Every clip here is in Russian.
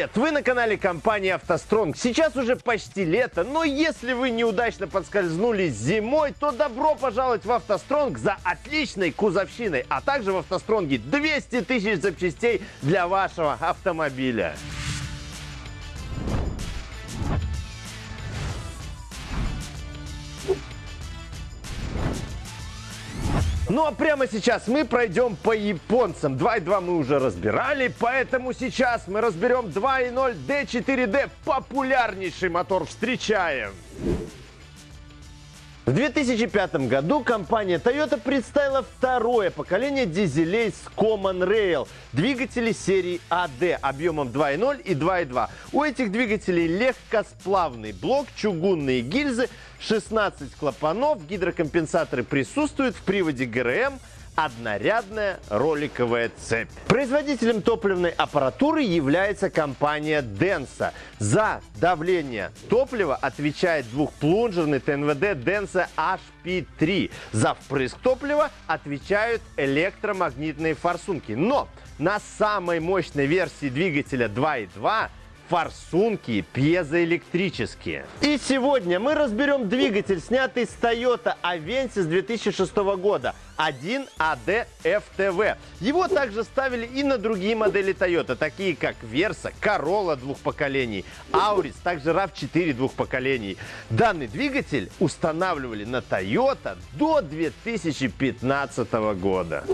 Привет! Вы на канале компании «АвтоСтронг». Сейчас уже почти лето, но если вы неудачно подскользнулись зимой, то добро пожаловать в «АвтоСтронг» за отличной кузовщиной, а также в «АвтоСтронге» 200 тысяч запчастей для вашего автомобиля. Ну а прямо сейчас мы пройдем по японцам. 2.2 мы уже разбирали, поэтому сейчас мы разберем 2.0 D4D. Популярнейший мотор встречаем. В 2005 году компания Toyota представила второе поколение дизелей с Common Rail. Двигатели серии AD объемом 2.0 и 2.2. У этих двигателей легкосплавный блок, чугунные гильзы, 16 клапанов, гидрокомпенсаторы присутствуют в приводе ГРМ, однорядная роликовая цепь. Производителем топливной аппаратуры является компания Denso. За давление топлива отвечает двухплунжерный ТНВД Denso HP3. За впрыск топлива отвечают электромагнитные форсунки. Но на самой мощной версии двигателя 2.2 форсунки пьезоэлектрические. И сегодня мы разберем двигатель, снятый с Toyota Avensis 2006 года. 1AD FTV. Его также ставили и на другие модели Toyota, такие как Versa, Corolla двух поколений, Auris, также RAV4 двух поколений. Данный двигатель устанавливали на Toyota до 2015 года.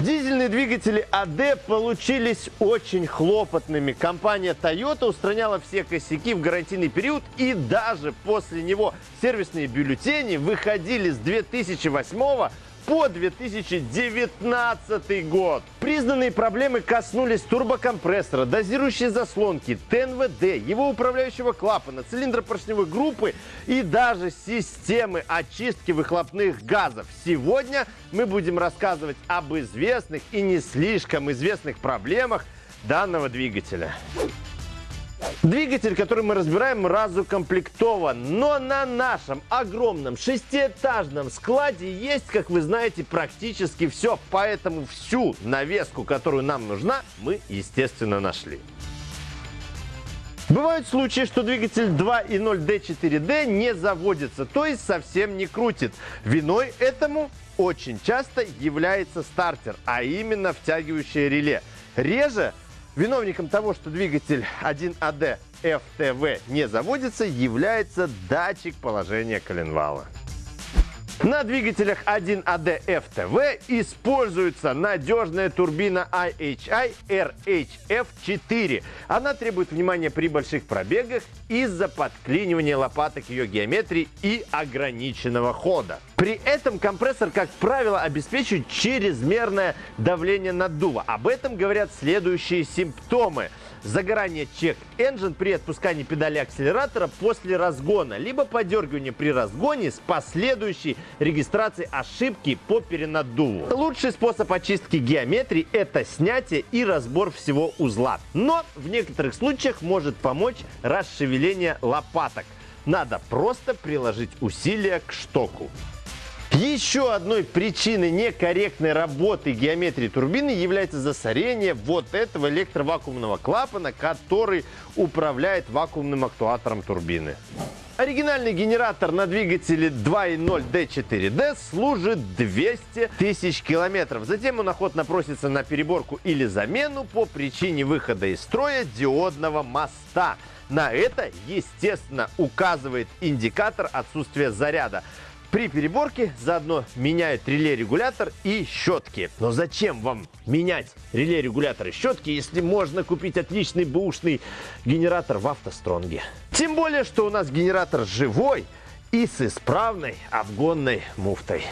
Дизельные двигатели AD получились очень хлопотными. Компания Toyota устраняла все косяки в гарантийный период и даже после него сервисные бюллетени выходили с 2008 по 2019 год. Признанные проблемы коснулись турбокомпрессора, дозирующей заслонки, ТНВД, его управляющего клапана, цилиндропоршневой группы и даже системы очистки выхлопных газов. Сегодня мы будем рассказывать об известных и не слишком известных проблемах данного двигателя. Двигатель, который мы разбираем, разукомплектован. Но на нашем огромном шестиэтажном складе есть, как вы знаете, практически все. Поэтому всю навеску, которую нам нужна, мы, естественно, нашли. Бывают случаи, что двигатель 2.0 D4D не заводится, то есть совсем не крутит. Виной этому очень часто является стартер, а именно втягивающее реле. Реже Виновником того, что двигатель 1AD FTV не заводится, является датчик положения коленвала. На двигателях 1AD FTV используется надежная турбина IHI RHF4. Она требует внимания при больших пробегах из-за подклинивания лопаток ее геометрии и ограниченного хода. При этом компрессор, как правило, обеспечивает чрезмерное давление наддува. Об этом говорят следующие симптомы – загорание check engine при отпускании педали акселератора после разгона, либо подергивание при разгоне с последующей регистрацией ошибки по перенаддуву. Лучший способ очистки геометрии – это снятие и разбор всего узла. Но в некоторых случаях может помочь расшевеление лопаток. Надо просто приложить усилия к штоку. Еще одной причиной некорректной работы геометрии турбины является засорение вот этого электровакуумного клапана, который управляет вакуумным актуатором турбины. Оригинальный генератор на двигателе 2.0 D4D служит 200 тысяч километров. Затем он охотно просится на переборку или замену по причине выхода из строя диодного моста. На это, естественно, указывает индикатор отсутствия заряда. При переборке заодно меняют реле-регулятор и щетки. Но зачем вам менять реле-регулятор и щетки, если можно купить отличный бушный генератор в автостронге? Тем более, что у нас генератор живой и с исправной обгонной муфтой.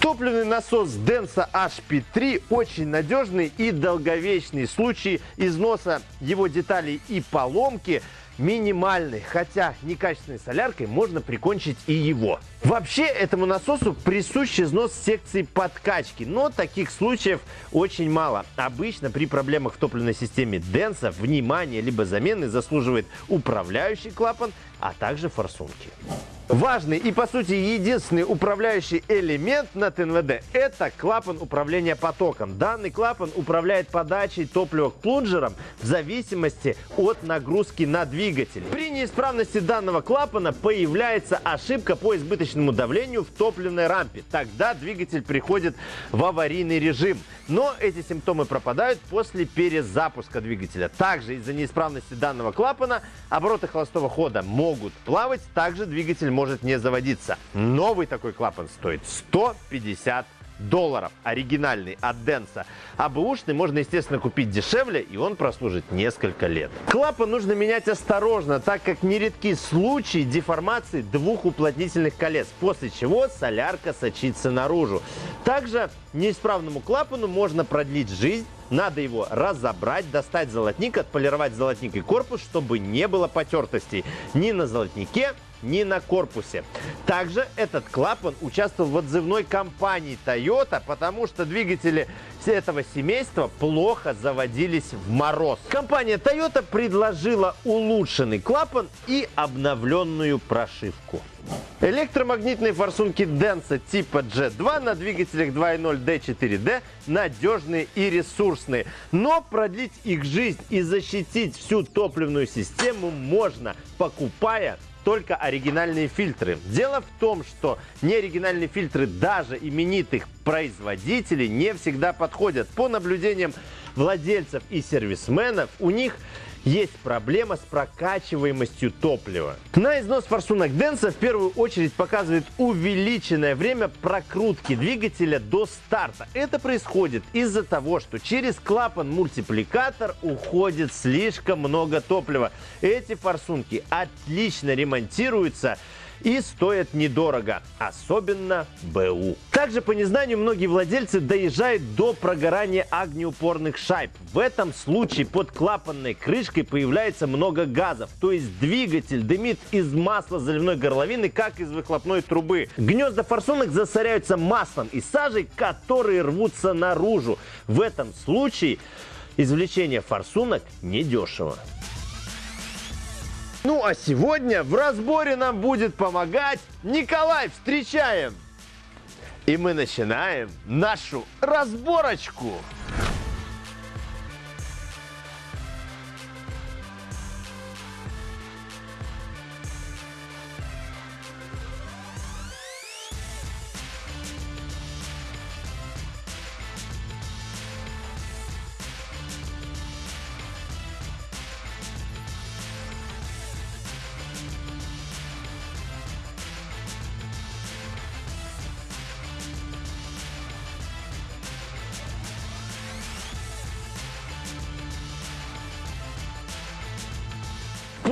Топливный насос Denso HP3 очень надежный и долговечный. В случае износа его деталей и поломки минимальный, хотя некачественной соляркой можно прикончить и его. Вообще этому насосу присущ износ секции подкачки, но таких случаев очень мало. Обычно при проблемах в топливной системе Денса внимание либо замены заслуживает управляющий клапан, а также форсунки. Важный и, по сути, единственный управляющий элемент на ТНВД – это клапан управления потоком. Данный клапан управляет подачей топлива к плунжерам в зависимости от нагрузки на двигатель. При неисправности данного клапана появляется ошибка по избыточному давлению в топливной рампе. Тогда двигатель приходит в аварийный режим. Но эти симптомы пропадают после перезапуска двигателя. Также из-за неисправности данного клапана обороты холостого хода могут плавать. Также двигатель может не заводиться. Новый такой клапан стоит 150 долларов. Оригинальный от Денса. А бэушный можно, естественно, купить дешевле, и он прослужит несколько лет. Клапан нужно менять осторожно, так как нередки случаи деформации двух уплотнительных колец, после чего солярка сочится наружу. Также неисправному клапану можно продлить жизнь, надо его разобрать, достать золотник, отполировать золотник и корпус, чтобы не было потертостей ни на золотнике, ни на корпусе. Также этот клапан участвовал в отзывной кампании Toyota, потому что двигатели этого семейства плохо заводились в мороз. Компания Toyota предложила улучшенный клапан и обновленную прошивку. Электромагнитные форсунки Denso типа G2 на двигателях 2.0 D4D надежные и ресурсные. Но продлить их жизнь и защитить всю топливную систему можно, покупая только оригинальные фильтры. Дело в том, что неоригинальные фильтры даже именитых производителей не всегда подходят. По наблюдениям владельцев и сервисменов, у них есть проблема с прокачиваемостью топлива. На износ форсунок Денса в первую очередь показывает увеличенное время прокрутки двигателя до старта. Это происходит из-за того, что через клапан-мультипликатор уходит слишком много топлива. Эти форсунки отлично ремонтируются и стоят недорого, особенно БУ. Также по незнанию многие владельцы доезжают до прогорания огнеупорных шайб. В этом случае под клапанной крышкой появляется много газов, то есть двигатель дымит из масла заливной горловины, как из выхлопной трубы. Гнезда форсунок засоряются маслом и сажей, которые рвутся наружу. В этом случае извлечение форсунок недешево. Ну а сегодня в разборе нам будет помогать Николай. Встречаем! И мы начинаем нашу разборочку.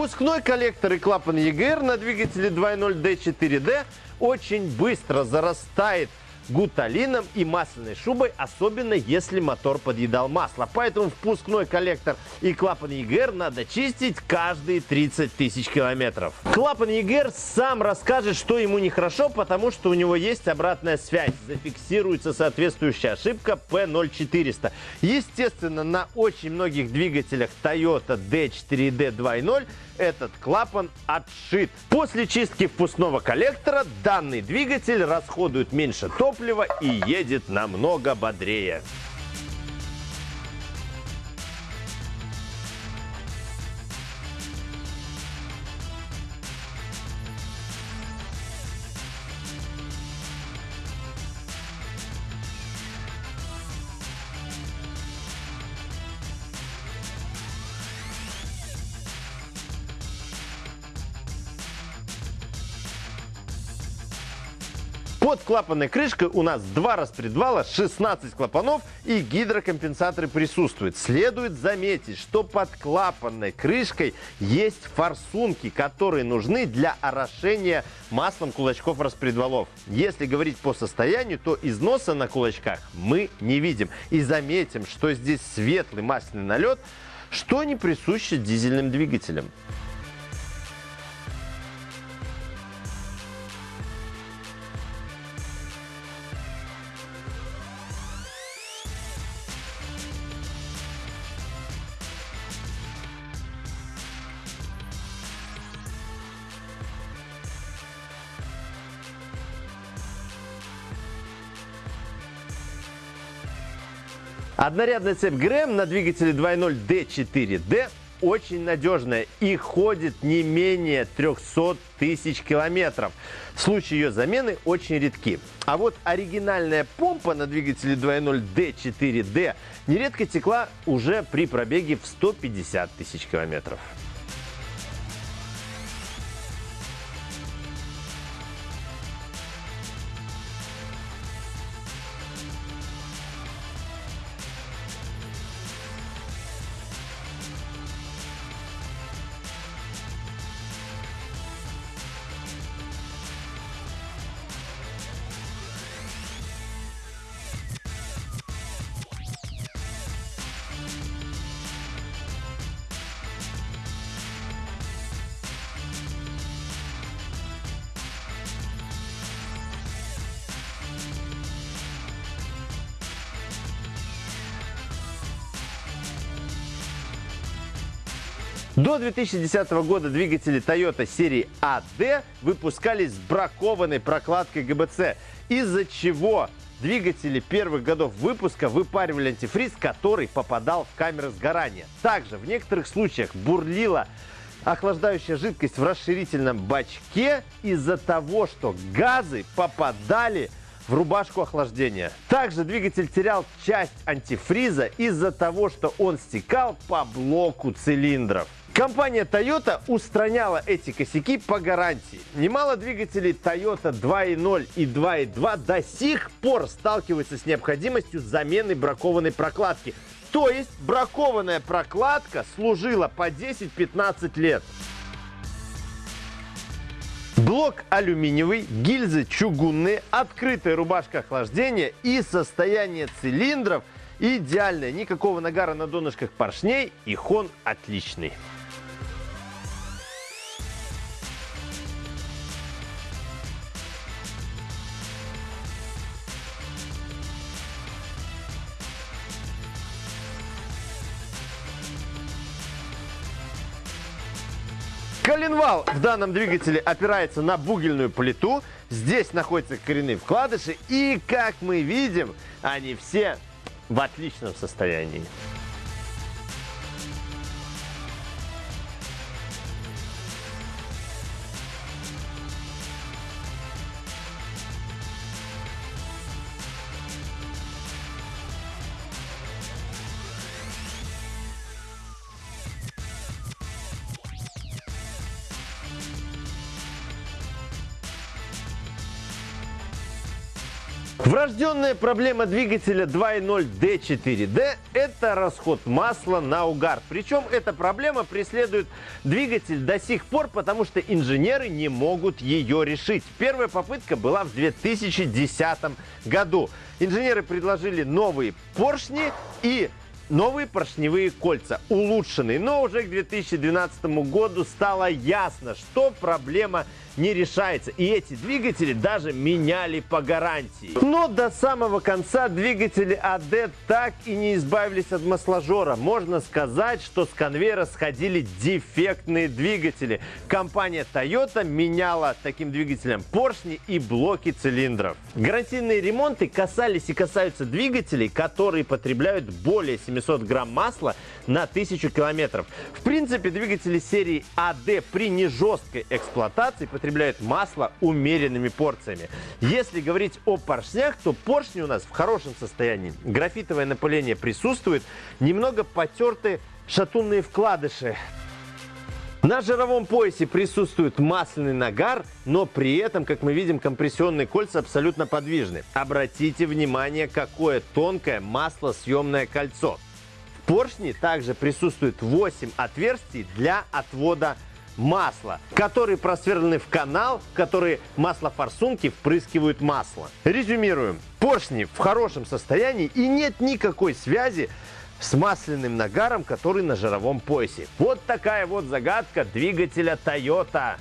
Впускной коллектор и клапан EGR на двигателе 2.0 D4D очень быстро зарастает гуталином и масляной шубой, особенно если мотор подъедал масло. Поэтому впускной коллектор и клапан EGR надо чистить каждые 30 тысяч километров. Клапан EGR сам расскажет, что ему нехорошо, потому что у него есть обратная связь. Зафиксируется соответствующая ошибка P0400. Естественно, на очень многих двигателях Toyota D4D 2.0 этот клапан отшит. После чистки впускного коллектора данный двигатель расходует меньше топлива и едет намного бодрее. Под клапанной крышкой у нас два распредвала, 16 клапанов и гидрокомпенсаторы присутствуют. Следует заметить, что под клапанной крышкой есть форсунки, которые нужны для орошения маслом кулачков распредвалов. Если говорить по состоянию, то износа на кулачках мы не видим. И заметим, что здесь светлый масляный налет, что не присуще дизельным двигателям. Однорядная цепь ГРМ на двигателе 2.0 D4D очень надежная и ходит не менее 300 тысяч километров. Случаи ее замены очень редки. А вот оригинальная помпа на двигателе 2.0 D4D нередко текла уже при пробеге в 150 тысяч километров. До 2010 года двигатели Toyota серии AD выпускались с бракованной прокладкой ГБЦ, из-за чего двигатели первых годов выпуска выпаривали антифриз, который попадал в камеры сгорания. Также в некоторых случаях бурлила охлаждающая жидкость в расширительном бачке из-за того, что газы попадали в рубашку охлаждения. Также двигатель терял часть антифриза из-за того, что он стекал по блоку цилиндров. Компания Toyota устраняла эти косяки по гарантии. Немало двигателей Toyota 2.0 и 2.2 до сих пор сталкиваются с необходимостью замены бракованной прокладки. То есть бракованная прокладка служила по 10-15 лет. Блок алюминиевый, гильзы чугунные, открытая рубашка охлаждения и состояние цилиндров идеальное. Никакого нагара на донышках поршней и хон отличный. Коленвал в данном двигателе опирается на бугельную плиту. Здесь находятся коренные вкладыши. И, как мы видим, они все в отличном состоянии. Врожденная проблема двигателя 2.0 D4D – это расход масла на угар. Причем эта проблема преследует двигатель до сих пор, потому что инженеры не могут ее решить. Первая попытка была в 2010 году. Инженеры предложили новые поршни и новые поршневые кольца, улучшенные. Но уже к 2012 году стало ясно, что проблема не решается. И эти двигатели даже меняли по гарантии. Но до самого конца двигатели АД так и не избавились от масложора. Можно сказать, что с конвейера сходили дефектные двигатели. Компания Toyota меняла таким двигателям поршни и блоки цилиндров. Гарантийные ремонты касались и касаются двигателей, которые потребляют более 700 грамм масла на 1000 километров. В принципе, двигатели серии АД при нежесткой эксплуатации потребляют масло умеренными порциями. Если говорить о поршнях, то поршни у нас в хорошем состоянии. Графитовое напыление присутствует, немного потерты шатунные вкладыши. На жировом поясе присутствует масляный нагар, но при этом, как мы видим, компрессионные кольца абсолютно подвижны. Обратите внимание, какое тонкое маслосъемное кольцо. Поршне также присутствует 8 отверстий для отвода масла, которые просверлены в канал, в который маслофорсунки впрыскивают масло. Резюмируем. Поршни в хорошем состоянии и нет никакой связи с масляным нагаром, который на жировом поясе. Вот такая вот загадка двигателя Toyota.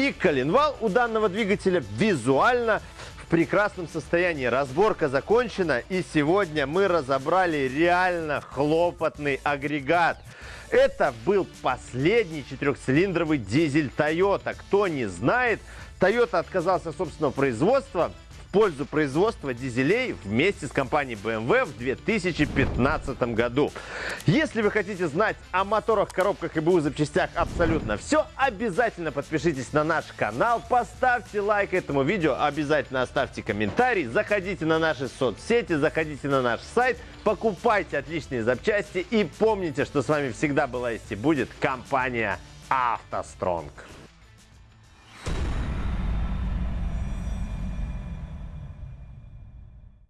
И коленвал у данного двигателя визуально в прекрасном состоянии. Разборка закончена и сегодня мы разобрали реально хлопотный агрегат. Это был последний четырехцилиндровый дизель Toyota. Кто не знает, Toyota отказался от собственного производства пользу производства дизелей вместе с компанией BMW в 2015 году. Если вы хотите знать о моторах, коробках и БУ запчастях абсолютно все, обязательно подпишитесь на наш канал, поставьте лайк этому видео, обязательно оставьте комментарий, заходите на наши соцсети, заходите на наш сайт, покупайте отличные запчасти и помните, что с вами всегда была есть и будет компания «АвтоСтронг».